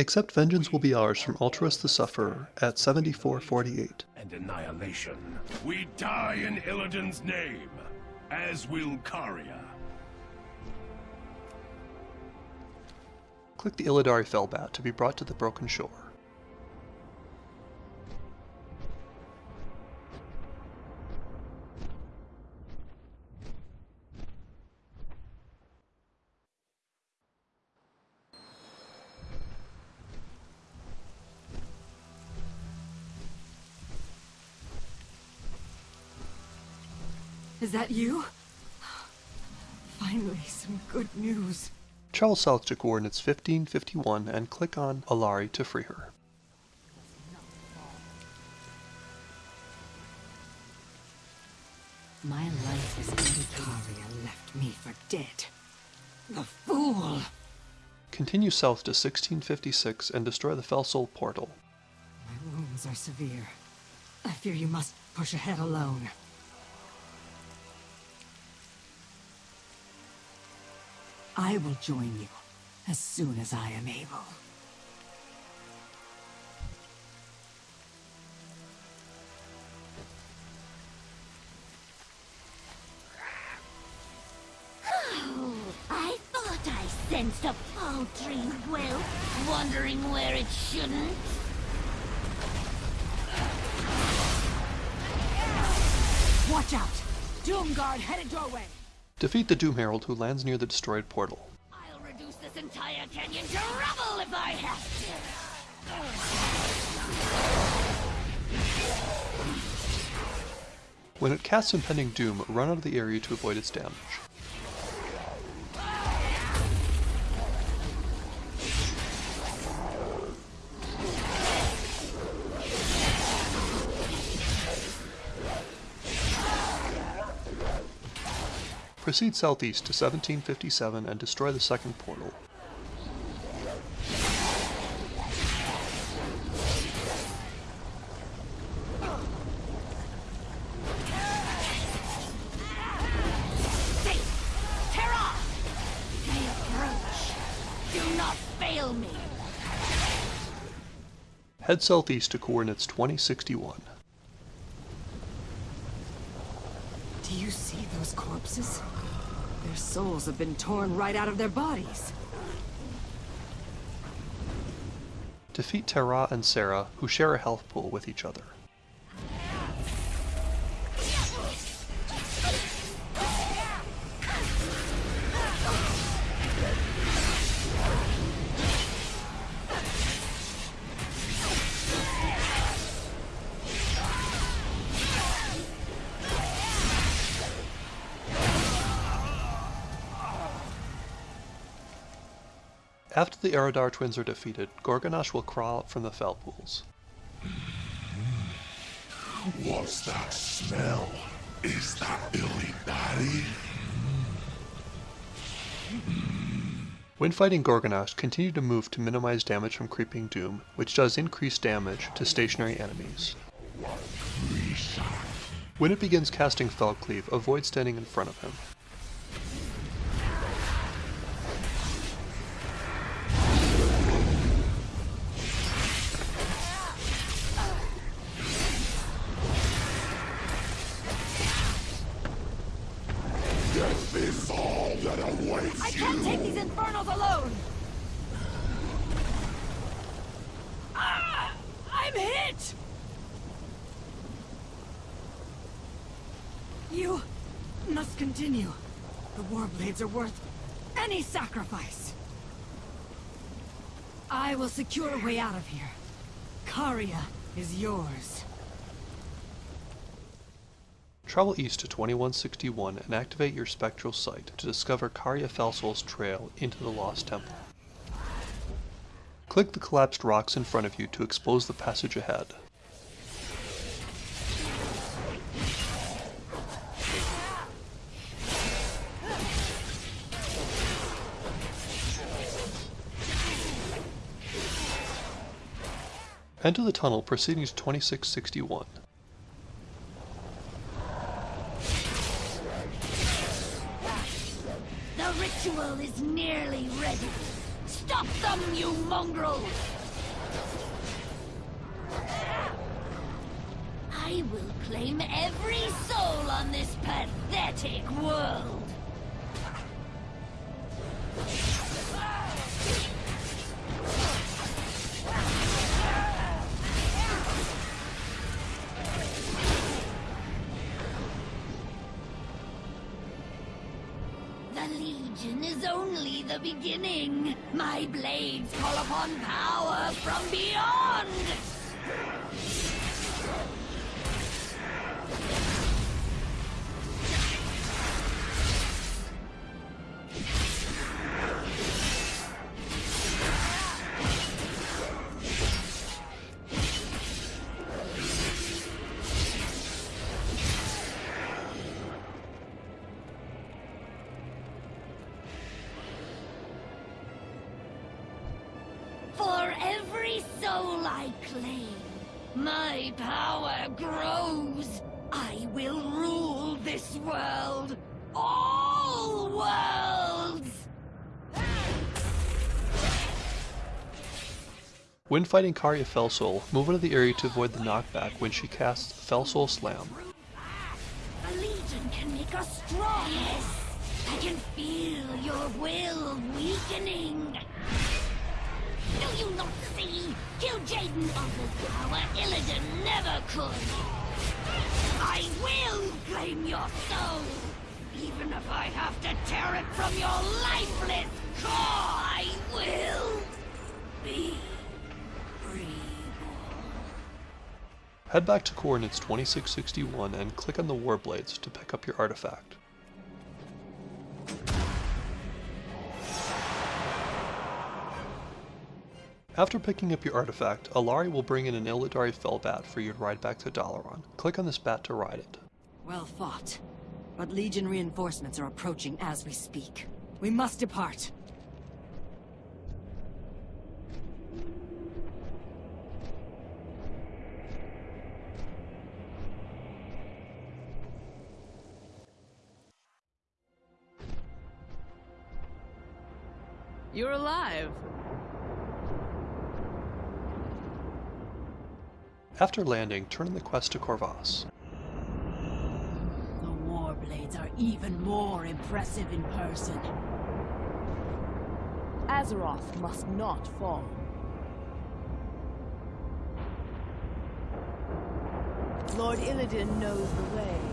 Accept vengeance will be ours from Altruis the Sufferer at 7448. And annihilation. We die in Illidan's name, as will Caria. Click the Illidari Felbat to be brought to the Broken Shore. Is that you? Finally, some good news. Travel south to coordinates 1551 and click on Allari to free her. My life is ended. Left me for dead. The fool! Continue south to 1656 and destroy the Felsoul portal. My wounds are severe. I fear you must push ahead alone. I will join you as soon as I am able. I thought I sensed a paltry will, wandering where it shouldn't. Watch out! Doomguard headed your way! Defeat the Doom Herald who lands near the destroyed portal. I'll reduce this entire canyon to rubble if I have When it casts impending doom, run out of the area to avoid its damage. Proceed southeast to 1757 and destroy the second portal. Head southeast to coordinates 2061. Do you see those corpses? Their souls have been torn right out of their bodies. Defeat Terra and Sarah, who share a health pool with each other. After the Eridar twins are defeated, Gorgonnash will crawl out from the fel pools. Hmm. What's that smell? Is that Billy Batty? Hmm. When fighting Gorgonnash, continue to move to minimize damage from Creeping Doom, which does increase damage to stationary enemies. When it begins casting Felcleave, avoid standing in front of him. Can't take these infernals alone! Ah! I'm hit! You must continue. The Warblades are worth any sacrifice. I will secure a way out of here. Caria is yours. Travel east to 2161 and activate your spectral sight to discover Caria Felsoul's trail into the Lost Temple. Click the collapsed rocks in front of you to expose the passage ahead. Enter the tunnel proceeding to 2661. Ready. Stop them, you mongrels! I will claim every soul on this pathetic world! Legion is only the beginning. My blades call upon power from beyond. My power grows. I will rule this world. All worlds! When fighting Caria Felsoul, move out of the area to avoid the knockback when she casts Felsoul Slam. The Legion can make us strong. Yes, I can feel your will weakening. You not see? Kil'jaeden offers power Illidan never could. I will claim your soul, even if I have to tear it from your lifeless core. I will be reborn. Head back to coordinates 2661 and click on the Warblades to pick up your artifact. After picking up your artifact, Allari will bring in an Illidari Felbat for you to ride back to Dalaran. Click on this bat to ride it. Well fought. But Legion reinforcements are approaching as we speak. We must depart. You're alive. After landing, turn in the quest to Kor'vas. The Warblades are even more impressive in person. Azeroth must not fall. Lord Illidan knows the way.